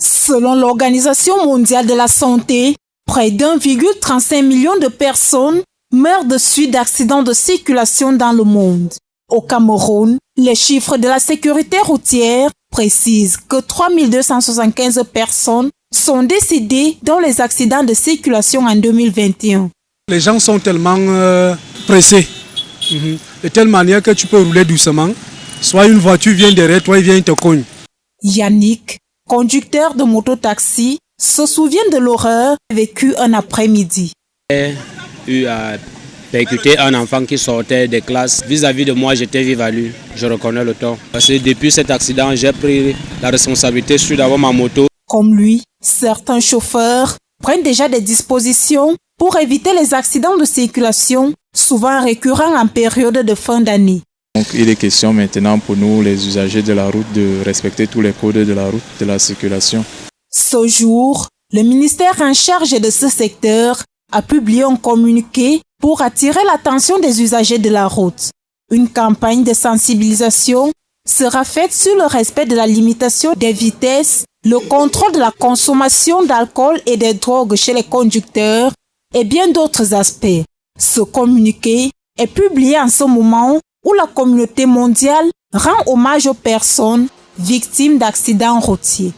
Selon l'Organisation mondiale de la santé, près d'1,35 million de personnes meurent de suite d'accidents de circulation dans le monde. Au Cameroun, les chiffres de la sécurité routière précisent que 3275 personnes sont décédées dans les accidents de circulation en 2021. Les gens sont tellement euh, pressés, mhm. de telle manière que tu peux rouler doucement. Soit une voiture vient derrière toi et vient te cogne. Yannick, conducteur de moto-taxi, se souvient de l'horreur vécue un après-midi. J'ai eu à percuter un enfant qui sortait des classes. Vis-à-vis de moi, j'étais lui. Je reconnais le temps. Parce que depuis cet accident, j'ai pris la responsabilité sur d'avoir ma moto. Comme lui, certains chauffeurs prennent déjà des dispositions pour éviter les accidents de circulation, souvent récurrents en période de fin d'année. Donc il est question maintenant pour nous, les usagers de la route, de respecter tous les codes de la route, de la circulation. Ce jour, le ministère en charge de ce secteur a publié un communiqué pour attirer l'attention des usagers de la route. Une campagne de sensibilisation sera faite sur le respect de la limitation des vitesses, le contrôle de la consommation d'alcool et des drogues chez les conducteurs et bien d'autres aspects. Ce communiqué est publié en ce moment où la communauté mondiale rend hommage aux personnes victimes d'accidents routiers.